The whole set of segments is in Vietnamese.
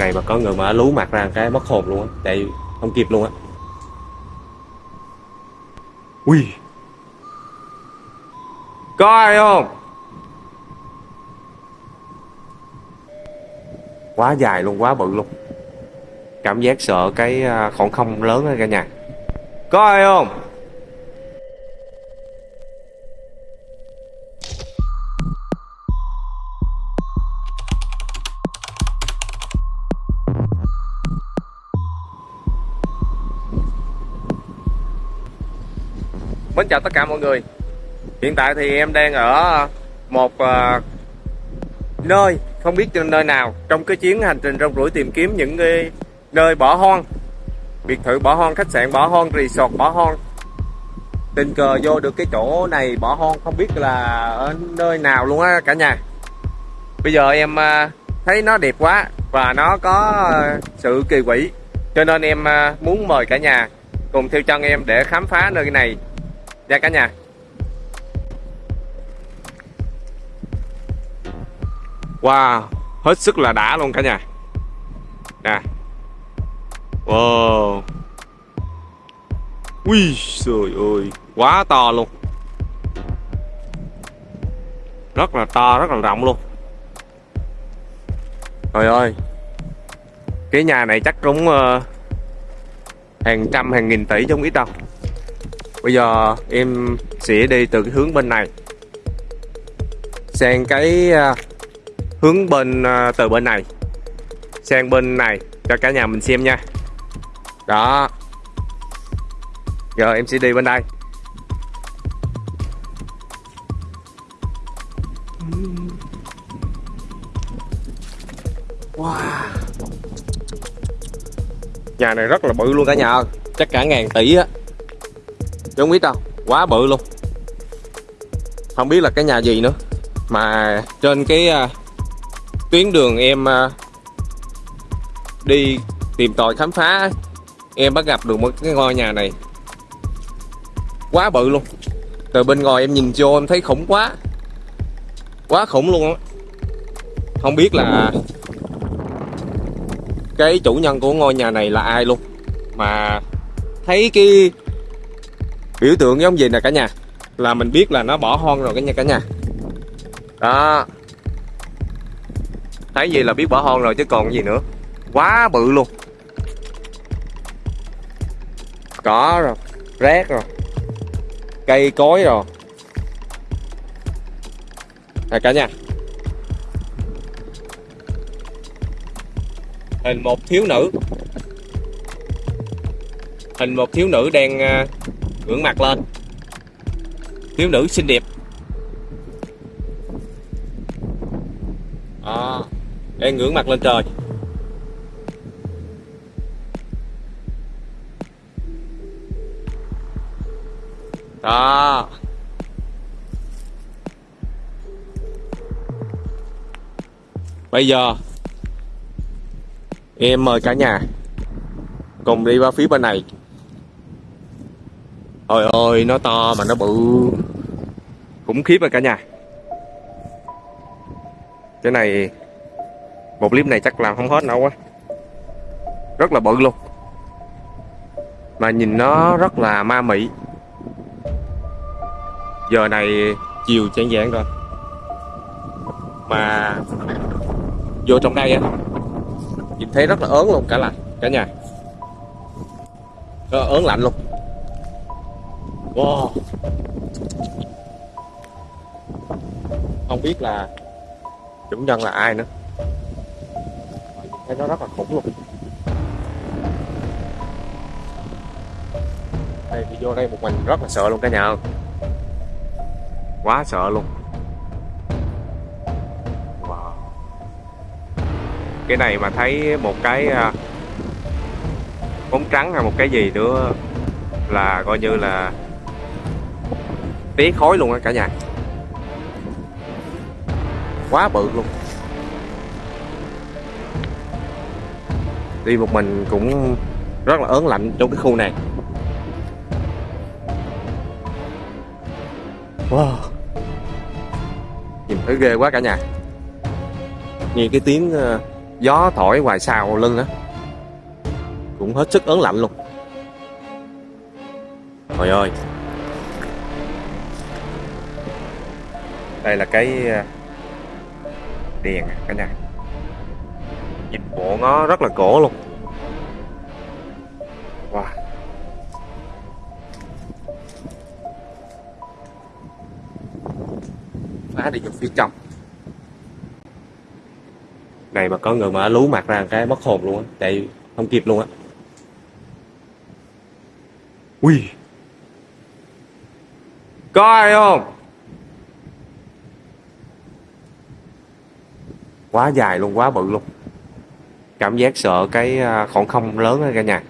này mà có người mà lú mặt ra cái mất hồn luôn á chạy không kịp luôn á. Ui. Có ai không? Quá dài luôn, quá bự luôn. Cảm giác sợ cái à, khoảng không lớn đó cả nhà. Có ai không? Mến chào tất cả mọi người. Hiện tại thì em đang ở ờ, một uh, nơi Không biết trên nơi nào Trong cái chuyến hành trình rong ruổi tìm kiếm những cái nơi bỏ hoang. Biệt thự bỏ hoang, khách sạn bỏ hoang, resort bỏ hoang. Tình cờ vô được cái chỗ này bỏ hoang Không biết là ở nơi nào luôn á cả nhà. Bây giờ em uh, thấy nó đẹp quá Và nó có uh, sự kỳ quỷ. Cho nên em uh, muốn mời cả nhà Cùng theo chân em để khám phá nơi này nha cả nhà. Wow hết sức là đã luôn cả nhà. Nè. Wow. Ui trời ơi quá to luôn. Rất là to rất là rộng luôn. Trời ơi. Cái nhà này chắc cũng uh, hàng trăm hàng nghìn tỷ chứ không ít đâu bây giờ em sẽ đi từ cái hướng bên này. Sang cái à, hướng bên à, từ bên này. Sang bên này cho cả nhà mình xem nha. Đó. Giờ em sẽ đi bên đây. Wow. Nhà này rất là bự luôn cả nhà. Ơi chắc cả ngàn tỷ á chứ không biết đâu quá bự luôn. Không biết là cái nhà gì nữa. Mà trên cái uh, tuyến đường em uh, đi tìm tòi khám phá em bắt gặp được một cái ngôi nhà này. Quá bự luôn. Từ bên ngoài em nhìn vô em thấy khủng quá. Quá khủng luôn á. Không biết là cái chủ nhân của ngôi nhà này là ai luôn. Mà thấy cái biểu tượng giống gì nè cả nhà? Là mình biết là nó bỏ hoang rồi cả nhà cả nhà. Đó. Thấy gì là biết bỏ hoang rồi chứ còn gì nữa. Quá bự luôn. Cỏ rồi, rác rồi, cây cối rồi. Nè cả nhà. Hình một thiếu nữ. Hình một thiếu nữ đang à, ngưỡng mặt lên. Thiếu nữ xinh đẹp. À, đang ngưỡng mặt lên trời. Đó. Bây giờ em mời cả nhà cùng đi qua phía bên này. Trời ơi, nó to mà nó bự. Khủng khiếp rồi cả nhà. Cái này, Một clip này chắc làm không hết đâu quá Rất là bự luôn. Mà nhìn nó rất là ma mị. Giờ này chiều chán giảng rồi. Mà Vô trong đây á, Nhìn thấy rất là ớn luôn cả là Cả nhà. Nó ớn lạnh luôn. Wow. Không biết là chủ nhân là ai nữa. Thấy nó rất là khủng luôn. Đây, đi vô đây một mình, rất là sợ luôn cả nhà Quá sợ luôn. Wow. Cái này mà thấy một cái à, bóng trắng hay một cái gì nữa là coi như là tí khói luôn á cả nhà. Quá bự luôn. Đi một mình cũng rất là ớn lạnh trong cái khu này. Wow. Nhìn thấy ghê quá cả nhà. Nghe cái tiếng ờ, gió thổi ngoài sau lưng á. Cũng hết sức ớn lạnh luôn. Trời ơi. Đây là cái ờ, đèn cả nhà nhìn bộ nó rất là cổ luôn. Wow. Phá đi vô phía trong. Này mà có người mà lú mặt ra cái mất hồn luôn á tại không kịp luôn á. Ui. Có ai không quá dài luôn, quá bự luôn. Cảm giác sợ cái à, khoảng không lớn ở cả nhà.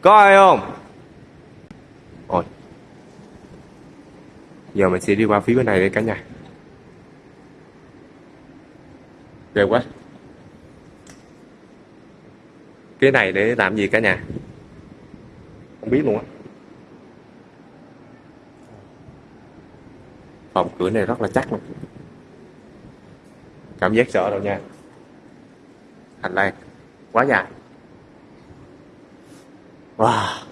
Có ai không? Ôi. Giờ mình sẽ đi qua phía bên này để cả nhà. Ghê quá. Cái này để làm gì cả nhà? Không biết luôn á. Phòng cửa này rất là chắc luôn cảm giác sợ đâu nha. Hành lang, quá dài. Wow.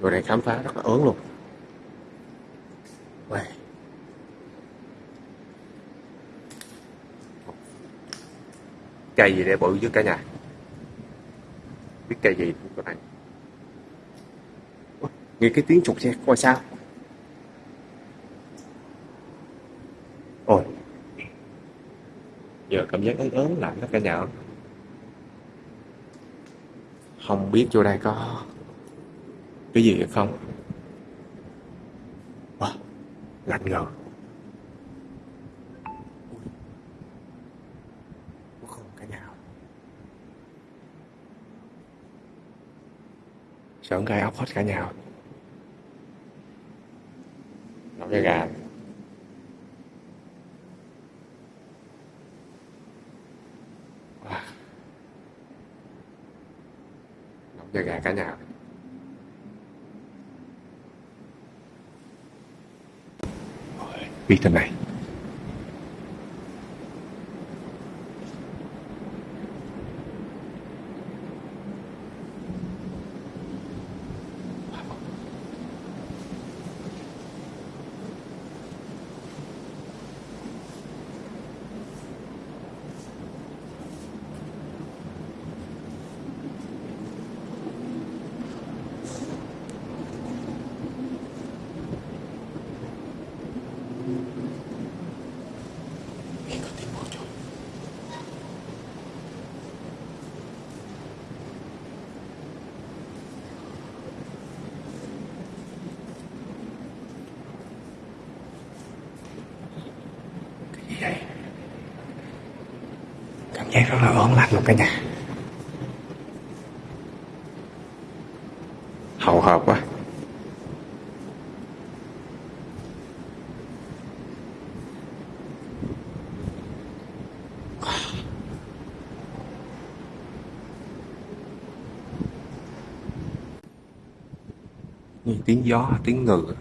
Người này khám phá rất là ớn luôn. Wow. cây gì để bự chứ cả nhà? Biết cây gì không cái này? Nghe cái tiếng trục xe coi sao ôi giờ cảm giác ớn ớn lạnh đó cả nhà. Không biết vô đây có cái gì hay không. Wow, lạnh ngờ. Sợ gai ốc hết cả nhà. Nấu cái gà Wow nhà gà cả nhà. Biết thế này Nghe có tiếng bước chân Cái gì vậy? Cảm giác rất là ớn lạnh luôn cả nhà. Hậu hợp quá. Nghe tiếng gió, tiếng ngựa.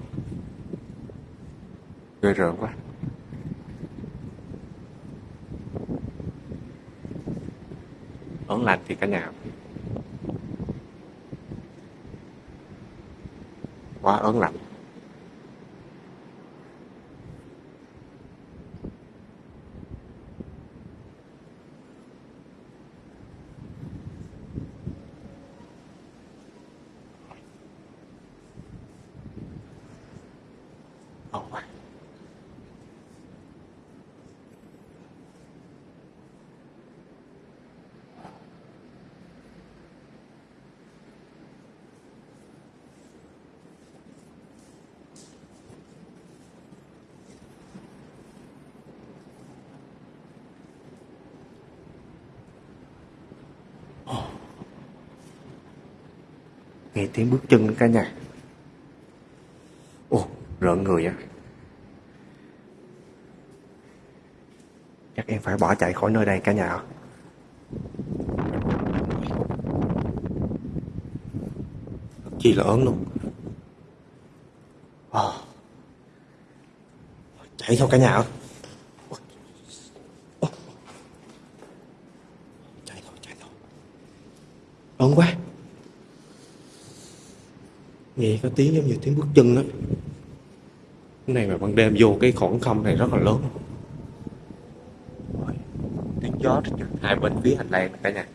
Ghê rợn quá. Lành thì cả nhà. Quá ớn lạnh. Ồ. nghe tiếng bước chân cả nhà ồ, rợn người á chắc em phải bỏ chạy khỏi nơi đây cả nhà ạ. Chi là ớn luôn à. chạy thôi cả nhà ạ. ớn quá nghe có tiếng giống như tiếng bước chân á. Cái này mà ban đêm vô cái khoảng không này rất là lớn. Ôi, tiếng gió hai bên phía hành lang cả nhà.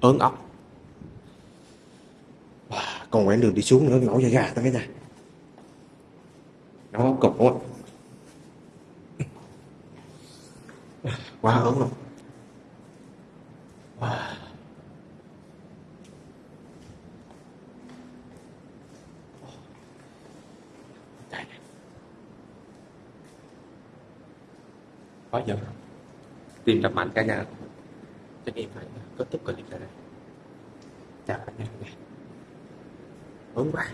Ớn ốc. Wow, còn quãng đường đi xuống nữa nổi da gà ta cái nhà. Nó cục quá. Quá ớn luôn. Wow. Khó giờ tìm đập mạnh cả nhà. Cho em phải kết thúc clip tại đây chào cả nhà hôm quá.